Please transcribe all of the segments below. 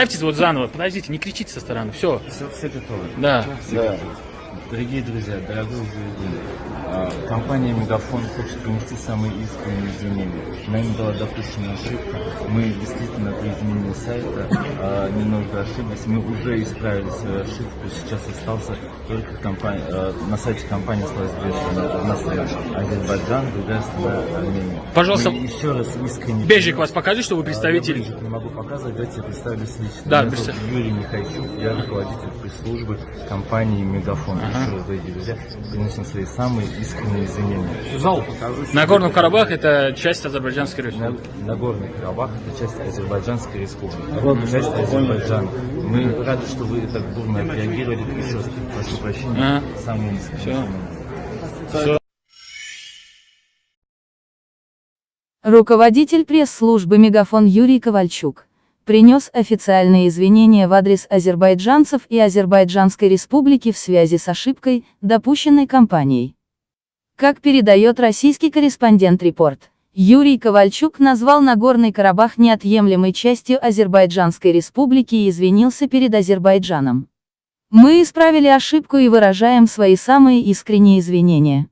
Ставьтесь вот заново, подождите, не кричите со стороны, все. Все, все готовы. Да. Да. Дорогие друзья, дорогой заявитель, а, компания Мегафон хочет принести самые искренние извинения. Нами была допущена ошибка. Мы действительно при изменении сайта а, немного ошиблись. Мы уже исправили свою ошибку. Сейчас остался только компания, а, на сайте компании две страны. Одна страна Азербайджан, другая страна Армения. Пожалуйста, Мы еще раз искренне... Бежик вас покажи, что вы представитель. я не могу показывать, давайте я представлюсь лично. Да, Меня. Юрий Михайчук, я руководитель пресс-службы компании Мегафон. Дорогие друзья, приносим свои самые искренние извинения. Зал покажу. Нагорный Карабах это часть Азербайджанской На- республики. Нагорный Карабах это часть Азербайджанской республики. Часть Азербайджана. Мы рады, что вы так бурно отреагировали. Еще раз прошу прощения. Ага. Самые искренние. Руководитель пресс-службы «Мегафон» Юрий Ковальчук принес официальные извинения в адрес азербайджанцев и Азербайджанской республики в связи с ошибкой, допущенной компанией. Как передает российский корреспондент «Репорт», Юрий Ковальчук назвал Нагорный Карабах неотъемлемой частью Азербайджанской республики и извинился перед Азербайджаном. Мы исправили ошибку и выражаем свои самые искренние извинения.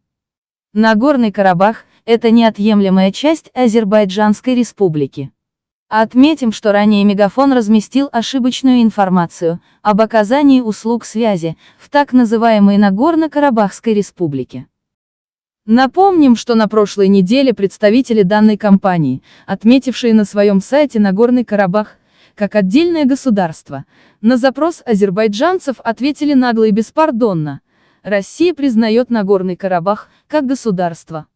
Нагорный Карабах – это неотъемлемая часть Азербайджанской республики. Отметим, что ранее Мегафон разместил ошибочную информацию об оказании услуг связи в так называемой Нагорно-Карабахской республике. Напомним, что на прошлой неделе представители данной компании, отметившие на своем сайте Нагорный Карабах, как отдельное государство, на запрос азербайджанцев ответили нагло и беспардонно. Россия признает Нагорный Карабах как государство.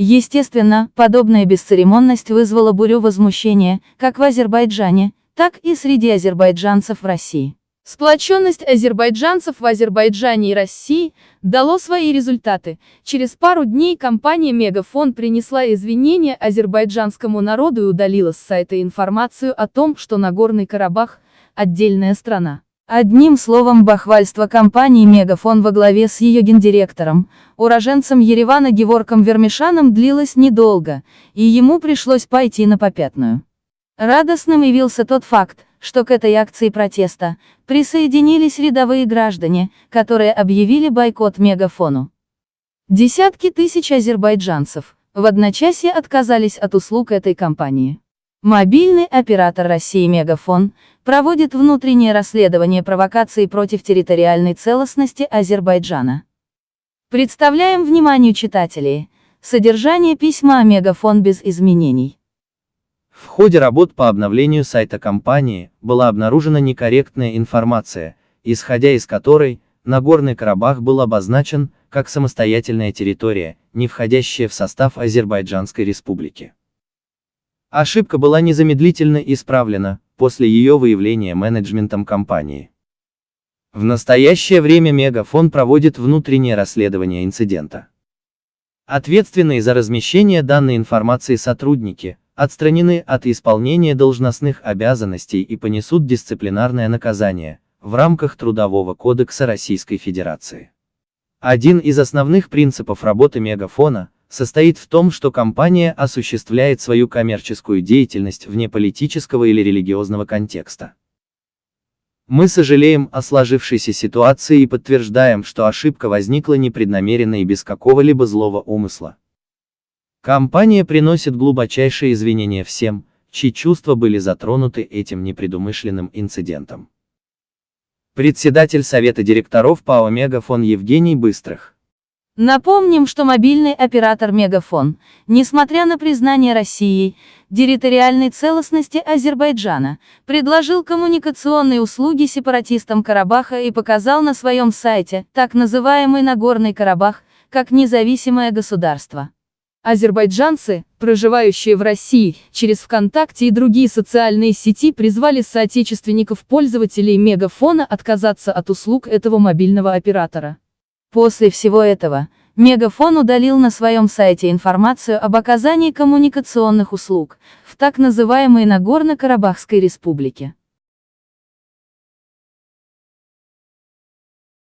Естественно, подобная бесцеремонность вызвала бурю возмущения, как в Азербайджане, так и среди азербайджанцев в России. Сплоченность азербайджанцев в Азербайджане и России дало свои результаты. Через пару дней компания Мегафон принесла извинения азербайджанскому народу и удалила с сайта информацию о том, что Нагорный Карабах – отдельная страна. Одним словом, бахвальство компании Мегафон во главе с ее гендиректором, уроженцем Еревана Геворком Вермишаном длилось недолго, и ему пришлось пойти на попятную. Радостным явился тот факт, что к этой акции протеста присоединились рядовые граждане, которые объявили бойкот Мегафону. Десятки тысяч азербайджанцев в одночасье отказались от услуг этой компании. Мобильный оператор России Мегафон проводит внутреннее расследование провокаций против территориальной целостности Азербайджана. Представляем вниманию читателей содержание письма Мегафон без изменений. В ходе работ по обновлению сайта компании была обнаружена некорректная информация, исходя из которой Нагорный Карабах был обозначен как самостоятельная территория, не входящая в состав Азербайджанской республики. Ошибка была незамедлительно исправлена после ее выявления менеджментом компании. В настоящее время Мегафон проводит внутреннее расследование инцидента. Ответственные за размещение данной информации сотрудники отстранены от исполнения должностных обязанностей и понесут дисциплинарное наказание в рамках Трудового кодекса Российской Федерации. Один из основных принципов работы Мегафона состоит в том, что компания осуществляет свою коммерческую деятельность вне политического или религиозного контекста. Мы сожалеем о сложившейся ситуации и подтверждаем, что ошибка возникла непреднамеренно и без какого-либо злого умысла. Компания приносит глубочайшие извинения всем, чьи чувства были затронуты этим непредумышленным инцидентом. Председатель Совета директоров ПАО «Мегафон» Евгений Быстрых. Напомним, что мобильный оператор Мегафон, несмотря на признание Россией территориальной целостности Азербайджана, предложил коммуникационные услуги сепаратистам Карабаха и показал на своем сайте так называемый Нагорный Карабах как независимое государство. Азербайджанцы, проживающие в России, через ВКонтакте и другие социальные сети призвали соотечественников-пользователей Мегафона отказаться от услуг этого мобильного оператора. После всего этого, Мегафон удалил на своем сайте информацию об оказании коммуникационных услуг в так называемой Нагорно-Карабахской республике.